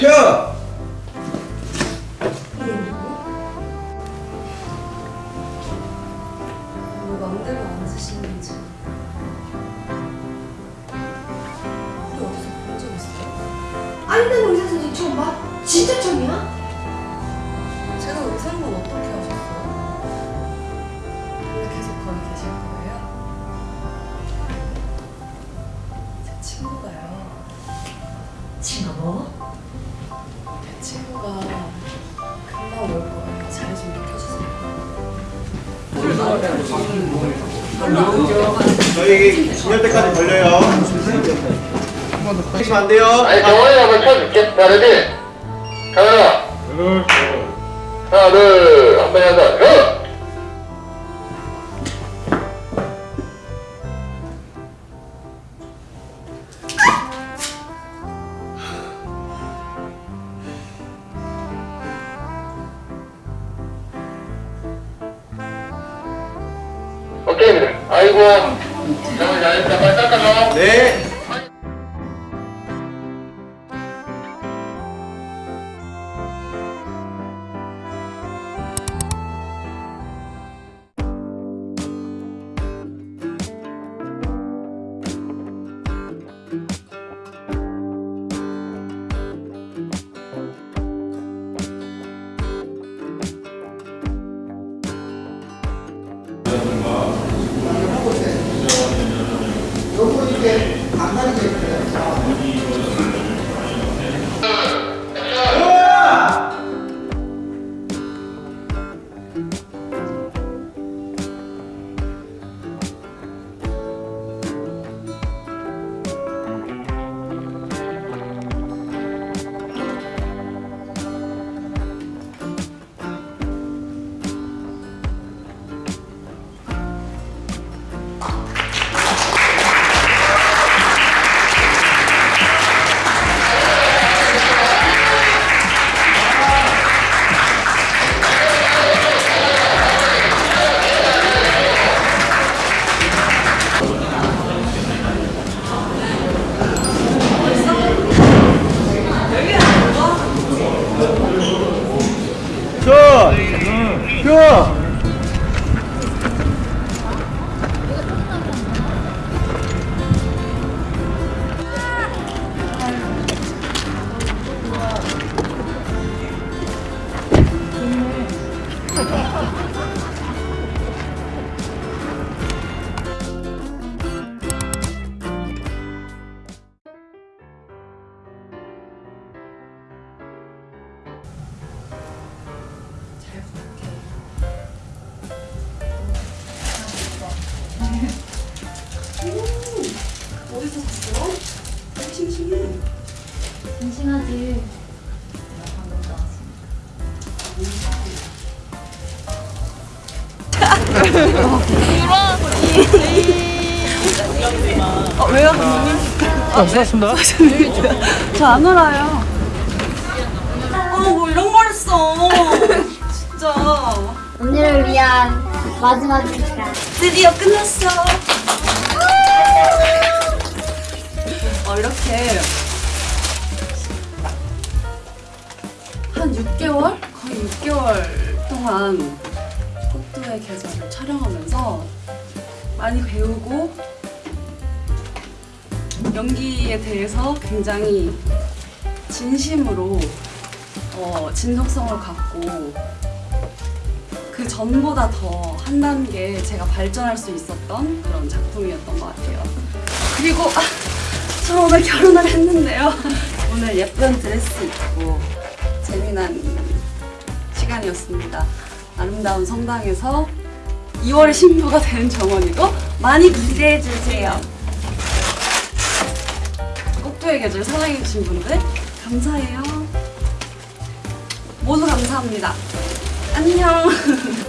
켜! 뭐 맘대로 안 쓰시는지 우리 어디서 본 적 있어요? 아니 난 의사 선생님 처음 봐. 진짜 처음이야? 제가 의사인 건 어떻게 계실 거예요? 제 친구가요. 친구? 뭐? 제 친구가 금방 올 거예요. 자리 좀 비켜주세요. 저희 진열 때까지 걸려요. 하시면 안 돼요. 아니 정원이 한번 쳐줄게 다르지? 카메라 하나 둘 한 번 해서 아이고 정원 잘했다 빨리 닦아줘 네. 어디서 샀어? 심심해 심심하지. 저안 알아요. 어, 뭐 이런 걸 써. 진짜. 오늘을 위한 마지막 시간. 드디어 끝났어. 어, 이렇게 한 6개월? 거의 6개월 동안 꽃두의 계절을 촬영하면서 많이 배우고 연기에 대해서 굉장히 진심으로 어, 진정성을 갖고 그 전보다 더 한 단계 제가 발전할 수 있었던 그런 작품이었던 것 같아요. 그리고 아, 저 오늘 결혼을 했는데요. 오늘 예쁜 드레스 입고 재미난 시간이었습니다. 아름다운 성당에서 2월 신부가 된 정원이고 많이 기대해 주세요. 꼭두의 계절 사랑해 주신 분들 감사해요. 모두 감사합니다. 안녕.